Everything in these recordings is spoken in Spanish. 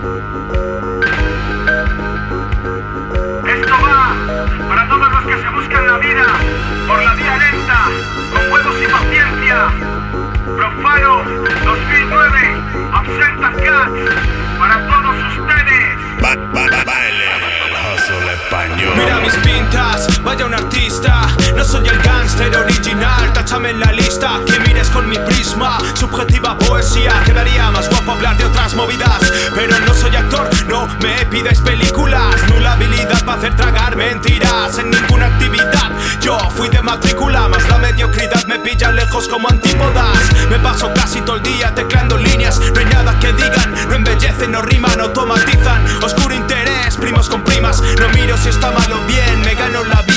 Esto va para todos los que se buscan la vida por la vía lenta, con huevos y paciencia. Profano 2009, Absenta Cats, para todos ustedes. Ba ba ba baile, español. Mira mis pintas, vaya un artista. No soy el gangster original, tachame en la lista mi prisma, subjetiva poesía Quedaría más guapo hablar de otras movidas. Pero no soy actor, no me pides películas. Nula habilidad para hacer tragar mentiras En ninguna actividad, yo fui de matrícula Más la mediocridad me pilla lejos como antípodas. Me paso casi todo el día teclando líneas No nada que digan, no embellecen, no riman, automatizan. Oscuro interés, primos con primas. No miro si está mal o bien, me gano la vida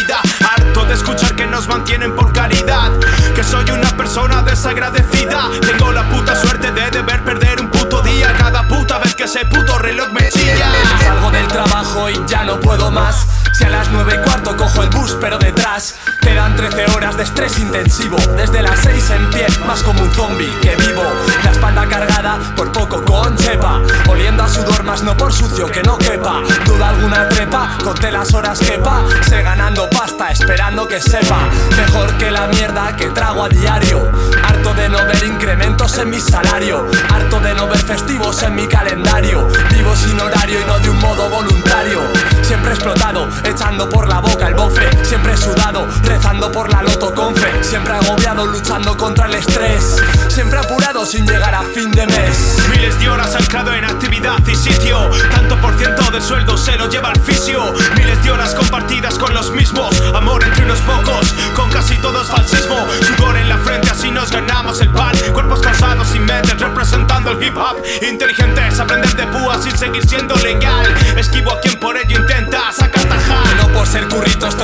escuchar que nos mantienen por caridad. Que soy una persona desagradecida. Tengo la puta suerte de deber perder un puto día. Cada puta vez que ese puto reloj me chilla. Salgo del trabajo y ya no puedo más Si a las 9 y cuarto cojo el bus pero detrás Quedan 13 horas de estrés intensivo. Desde las 6 en pie, más como un zombie que vivo. La espalda cargada, por poco con chepa Oliendo a sudor más no por sucio que no quepa. Duda alguna trepa, conté las horas que Sé ganando pasta, esperando que sepa. Mejor que la mierda que trago a diario. Harto de no ver incrementos en mi salario. Harto de no ver festivos en mi calendario. Vivo sin horario y no de un modo voluntario Siempre explotado, echando por la boca el bofe. Siempre sudado, rezando por la loto con fe Siempre agobiado, luchando contra el estrés. Siempre apurado sin llegar a fin de mes. Miles de horas anclado en actividad y sitio. Tanto por ciento del sueldo se lo lleva al fisio. Miles de horas compartidas con los mismos. Amor entre unos pocos, con casi todos falsismo. Sudor en la frente, así nos ganamos el pan. Cuerpos cansados sin mentes, representando el hip hop. Inteligentes, aprender de púas sin seguir siendo legal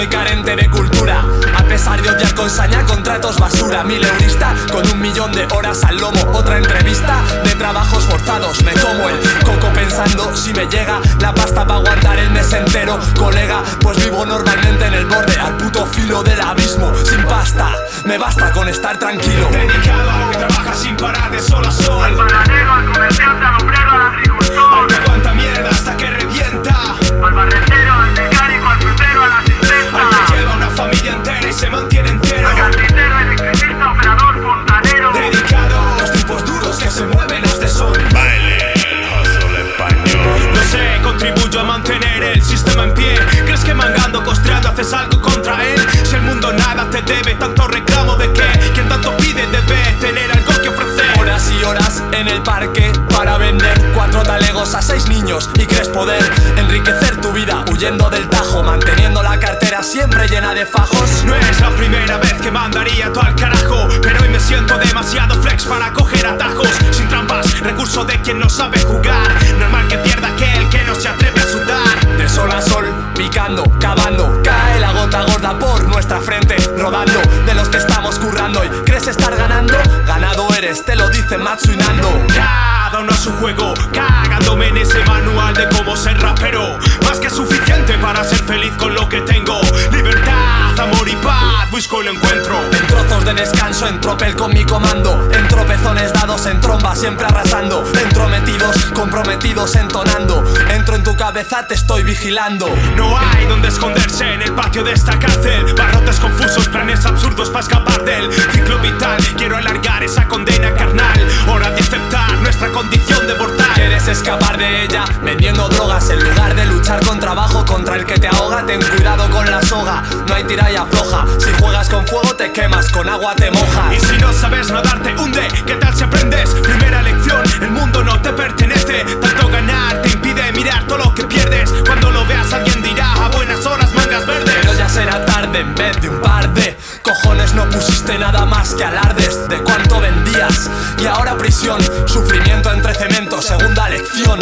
estoy carente de cultura. A pesar de odiar con saña contratos basura. Mil eurista con un millón de horas al lomo Otra entrevista de trabajos forzados. Me como el coco pensando si me llega. La pasta para aguantar el mes entero Colega, pues vivo normalmente en el borde Al puto filo del abismo. Sin pasta, me basta con estar tranquilo. Dedicado a lo que trabaja sin parar de sol a Al sol panadero, al comerciante, haces algo contra él? Si el mundo nada te debe, tanto reclamo de qué. Quien tanto pide debe tener algo que ofrecer. Horas y horas en el parque para vender. Cuatro talegos a seis niños y crees poder Enriquecer tu vida huyendo del tajo Manteniendo la cartera siempre llena de fajos. No es la primera vez que mandaría todo al carajo Pero hoy me siento demasiado flex para coger atajos. Sin trampas, recurso de quien no sabe jugar. Normal que pierda aquel que no se atreve a sudar. De sol a sol, picando, cavando De los que estamos currando Y crees estar ganando, ganado eres Te lo dice Matsu y Nando. Cada uno a su juego, cagándome en ese manual de cómo ser rapero. Más que suficiente para ser feliz con lo que tengo. Libertad, amor y paz, busco y lo encuentro. En trozos de descanso, en tropel con mi comando. En tropezones dados, en tromba siempre arrasando. Entrometidos, comprometidos entonando En tu cabeza, te estoy vigilando. No hay donde esconderse en el patio de esta cárcel. Barrotes confusos, planes absurdos para escapar del ciclo vital. Quiero alargar esa condena carnal. Hora de aceptar nuestra condición de mortal. Quieres escapar de ella vendiendo drogas En lugar de luchar con trabajo contra el que te ahoga. Ten cuidado con la soga, no hay tira y afloja Si juegas con fuego te quemas, con agua te mojas Y si no sabes nadar te hunde, ¿qué tal si aprendes? Primera lección, el mundo no te pertenece. Tanto ganar Pero ya será tarde en vez de un par de cojones no pusiste nada más que alardes de cuánto vendías y ahora prisión, sufrimiento entre cemento, segunda lección.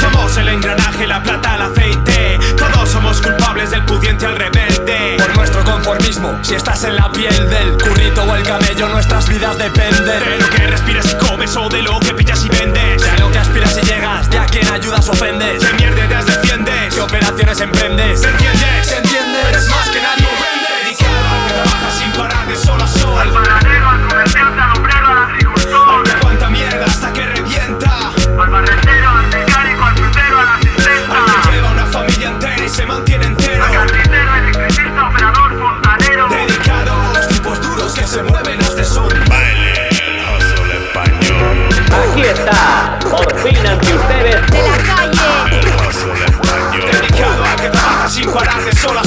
Somos el engranaje, la plata, el aceite Todos somos culpables del pudiente al rebelde Por nuestro conformismo, si estás en la piel del currito o el camello, nuestras vidas dependen De lo que respiras y comes o de lo que pillas y vendes de lo que aspiras y llegas, de a quien ayudas ofendes, ¿Qué mierdas defiendes? qué operaciones emprendes. sola